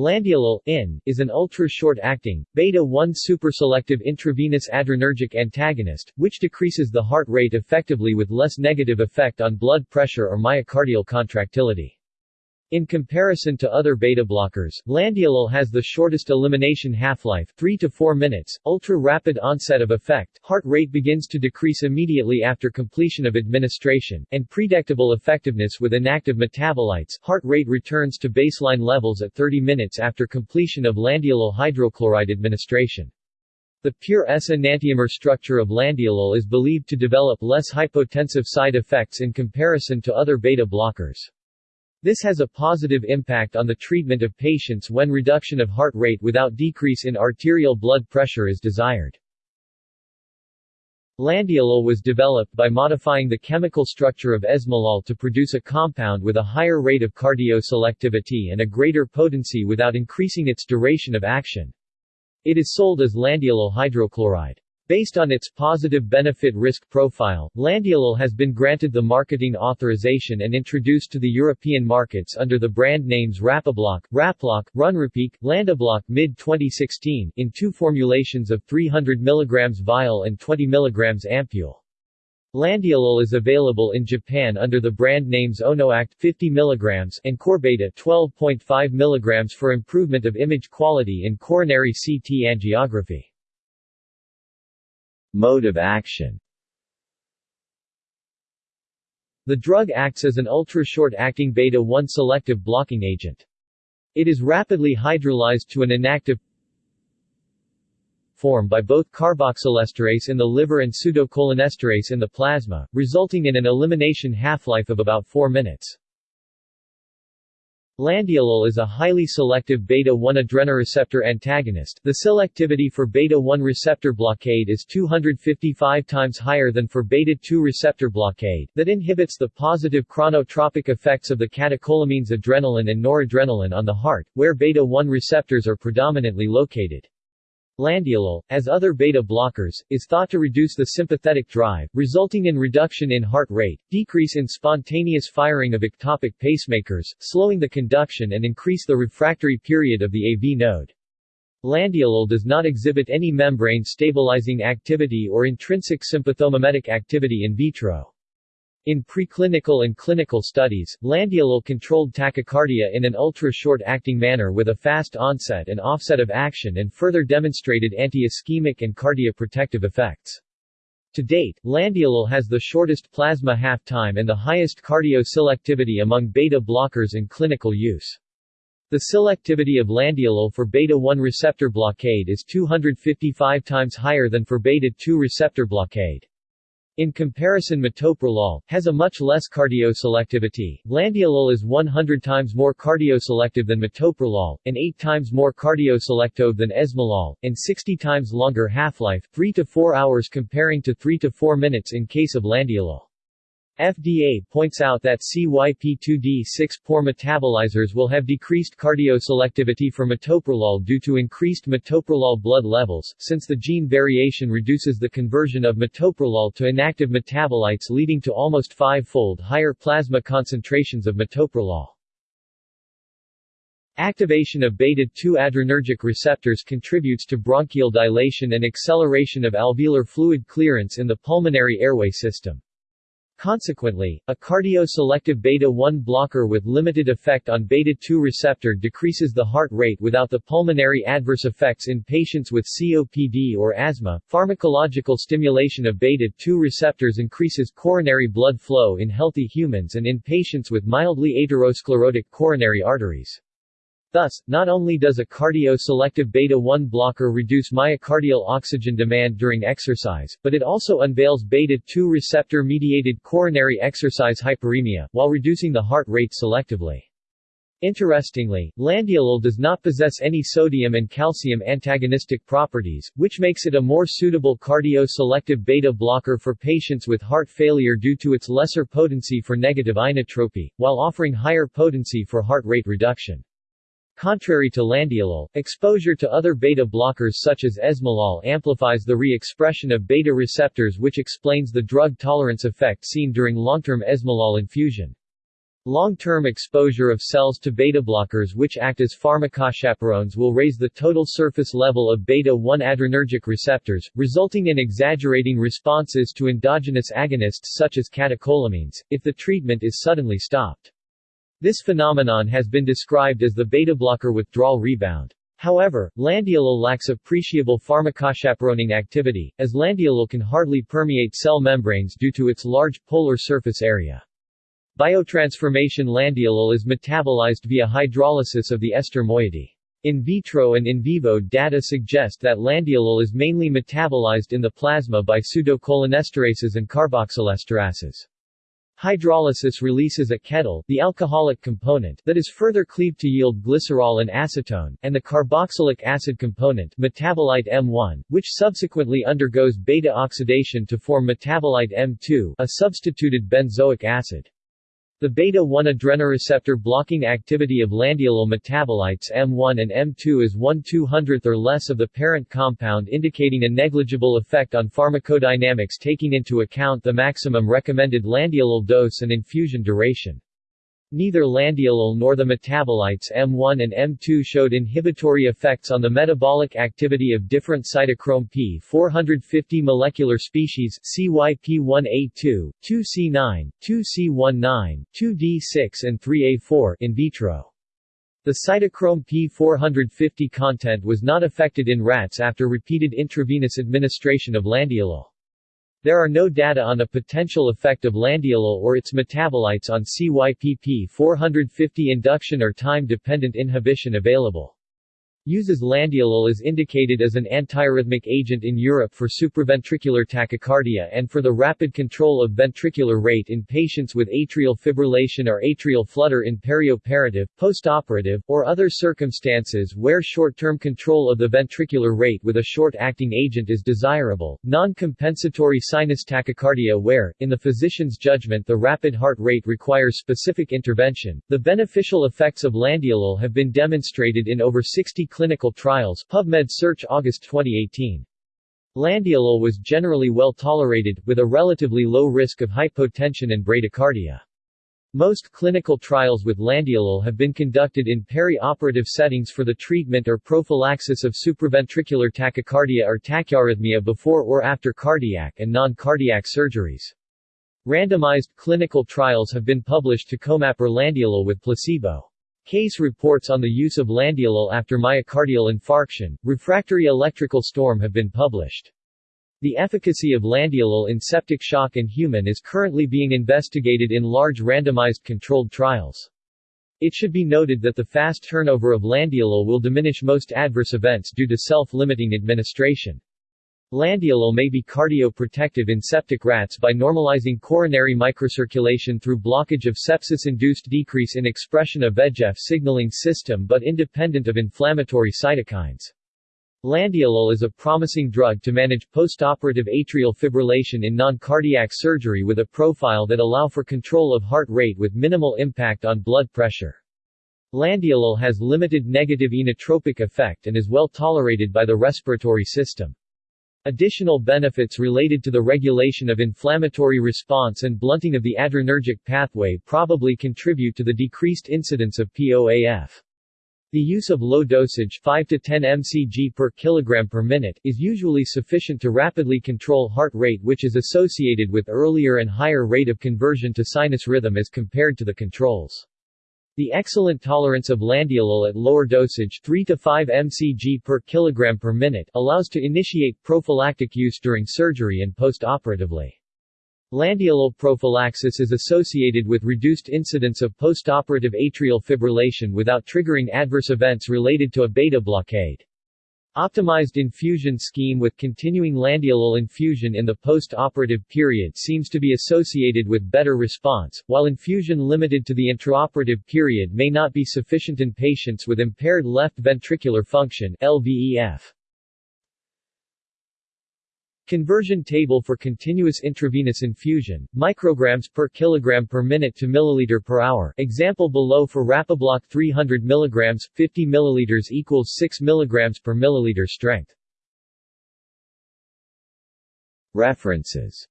Landiolol IN, is an ultra-short-acting, beta-1 superselective intravenous adrenergic antagonist, which decreases the heart rate effectively with less negative effect on blood pressure or myocardial contractility. In comparison to other beta-blockers, landiolol has the shortest elimination half-life 3 to 4 minutes, ultra-rapid onset of effect, heart rate begins to decrease immediately after completion of administration, and predictable effectiveness with inactive metabolites heart rate returns to baseline levels at 30 minutes after completion of landiolol hydrochloride administration. The pure S-enantiomer structure of landiolol is believed to develop less hypotensive side effects in comparison to other beta blockers. This has a positive impact on the treatment of patients when reduction of heart rate without decrease in arterial blood pressure is desired. Landiolol was developed by modifying the chemical structure of esmolol to produce a compound with a higher rate of cardioselectivity and a greater potency without increasing its duration of action. It is sold as landiolol hydrochloride. Based on its positive benefit-risk profile, Landiolol has been granted the marketing authorization and introduced to the European markets under the brand names Rapibloc, Raploc, Runrapiq, Landiobloc mid-2016, in two formulations of 300 mg vial and 20 mg ampule. Landiolol is available in Japan under the brand names Onoact 50 mg and Corbeta 12.5 mg for improvement of image quality in coronary CT angiography. Mode of action The drug acts as an ultra-short-acting beta-1 selective blocking agent. It is rapidly hydrolyzed to an inactive form by both carboxylesterase in the liver and pseudocholinesterase in the plasma, resulting in an elimination half-life of about 4 minutes. Landiolol is a highly selective beta-1 adrenoreceptor antagonist. The selectivity for beta-1 receptor blockade is 255 times higher than for beta-2 receptor blockade, that inhibits the positive chronotropic effects of the catecholamines adrenaline and noradrenaline on the heart, where beta-1 receptors are predominantly located. Landiolol, as other beta blockers, is thought to reduce the sympathetic drive, resulting in reduction in heart rate, decrease in spontaneous firing of ectopic pacemakers, slowing the conduction and increase the refractory period of the AV node. Landiolol does not exhibit any membrane stabilizing activity or intrinsic sympathomimetic activity in vitro. In preclinical and clinical studies, landiolol controlled tachycardia in an ultra-short-acting manner with a fast onset and offset of action and further demonstrated anti-ischemic and cardioprotective effects. To date, landiolol has the shortest plasma half-time and the highest cardio-selectivity among beta blockers in clinical use. The selectivity of landiolol for beta-1 receptor blockade is 255 times higher than for beta-2 receptor blockade. In comparison metoprolol, has a much less cardioselectivity. Landiolol is 100 times more cardioselective than metoprolol, and 8 times more cardioselective than esmolol, and 60 times longer half-life 3 to 4 hours comparing to 3 to 4 minutes in case of landiolol. FDA points out that CYP2D6 poor metabolizers will have decreased cardioselectivity for metoprolol due to increased metoprolol blood levels, since the gene variation reduces the conversion of metoprolol to inactive metabolites leading to almost five-fold higher plasma concentrations of metoprolol. Activation of beta-2 adrenergic receptors contributes to bronchial dilation and acceleration of alveolar fluid clearance in the pulmonary airway system. Consequently, a cardio-selective beta-1 blocker with limited effect on beta-2 receptor decreases the heart rate without the pulmonary adverse effects in patients with COPD or asthma. Pharmacological stimulation of beta-2 receptors increases coronary blood flow in healthy humans and in patients with mildly atherosclerotic coronary arteries. Thus, not only does a cardio-selective beta-1 blocker reduce myocardial oxygen demand during exercise, but it also unveils beta-2 receptor-mediated coronary exercise hyperemia, while reducing the heart rate selectively. Interestingly, landiolol does not possess any sodium and calcium antagonistic properties, which makes it a more suitable cardio-selective beta blocker for patients with heart failure due to its lesser potency for negative inotropy, while offering higher potency for heart rate reduction. Contrary to landiolol, exposure to other beta blockers such as esmolol amplifies the re-expression of beta receptors which explains the drug tolerance effect seen during long-term esmolol infusion. Long-term exposure of cells to beta blockers which act as pharmacochaperones will raise the total surface level of beta-1 adrenergic receptors, resulting in exaggerating responses to endogenous agonists such as catecholamines, if the treatment is suddenly stopped. This phenomenon has been described as the beta blocker withdrawal rebound. However, landiolol lacks appreciable pharmacochaperoning activity, as landiolol can hardly permeate cell membranes due to its large polar surface area. Biotransformation landiolol is metabolized via hydrolysis of the ester moiety. In vitro and in vivo data suggest that landiolol is mainly metabolized in the plasma by pseudocholinesterases and carboxylesterases. Hydrolysis releases a ketal, the alcoholic component, that is further cleaved to yield glycerol and acetone, and the carboxylic acid component metabolite M1, which subsequently undergoes beta oxidation to form metabolite M2, a substituted benzoic acid. The beta-1 adrenoreceptor blocking activity of landiolol metabolites M1 and M2 is 1 200th or less of the parent compound indicating a negligible effect on pharmacodynamics taking into account the maximum recommended landiolol dose and infusion duration. Neither landiolol nor the metabolites M1 and M2 showed inhibitory effects on the metabolic activity of different cytochrome P450 molecular species CYP1A2, 2C9, 2C19, 2D6 and 3A4 in vitro. The cytochrome P450 content was not affected in rats after repeated intravenous administration of landiolol. There are no data on a potential effect of landiolol or its metabolites on CYPP450 induction or time-dependent inhibition available. Uses landiolol is indicated as an antiarrhythmic agent in Europe for supraventricular tachycardia and for the rapid control of ventricular rate in patients with atrial fibrillation or atrial flutter in perioperative, postoperative, or other circumstances where short-term control of the ventricular rate with a short-acting agent is desirable. Non-compensatory sinus tachycardia where, in the physician's judgment the rapid heart rate requires specific intervention. The beneficial effects of landiolol have been demonstrated in over 60 clinical trials PubMed Search August 2018. Landiolol was generally well tolerated, with a relatively low risk of hypotension and bradycardia. Most clinical trials with landiolol have been conducted in peri-operative settings for the treatment or prophylaxis of supraventricular tachycardia or tachyarrhythmia before or after cardiac and non-cardiac surgeries. Randomized clinical trials have been published to comap or landiolol with placebo. Case reports on the use of landiolol after myocardial infarction, refractory electrical storm have been published. The efficacy of landiolol in septic shock in human is currently being investigated in large randomized controlled trials. It should be noted that the fast turnover of landiolol will diminish most adverse events due to self-limiting administration. Landiolol may be cardioprotective in septic rats by normalizing coronary microcirculation through blockage of sepsis-induced decrease in expression of VEGF signaling system but independent of inflammatory cytokines. Landiolol is a promising drug to manage postoperative atrial fibrillation in non-cardiac surgery with a profile that allow for control of heart rate with minimal impact on blood pressure. Landiolol has limited negative inotropic effect and is well tolerated by the respiratory system. Additional benefits related to the regulation of inflammatory response and blunting of the adrenergic pathway probably contribute to the decreased incidence of POAF. The use of low dosage 5 to 10 mcg per kilogram per minute is usually sufficient to rapidly control heart rate which is associated with earlier and higher rate of conversion to sinus rhythm as compared to the controls. The excellent tolerance of landiolol at lower dosage 3 to 5 mcg per kilogram per minute allows to initiate prophylactic use during surgery and postoperatively. Landiolol prophylaxis is associated with reduced incidence of postoperative atrial fibrillation without triggering adverse events related to a beta blockade. Optimized infusion scheme with continuing landiolol infusion in the post-operative period seems to be associated with better response, while infusion limited to the intraoperative period may not be sufficient in patients with impaired left ventricular function LVEF. Conversion table for continuous intravenous infusion, micrograms per kilogram per minute to milliliter per hour. Example below for Rapibloc 300 mg, 50 ml equals 6 mg per milliliter strength. References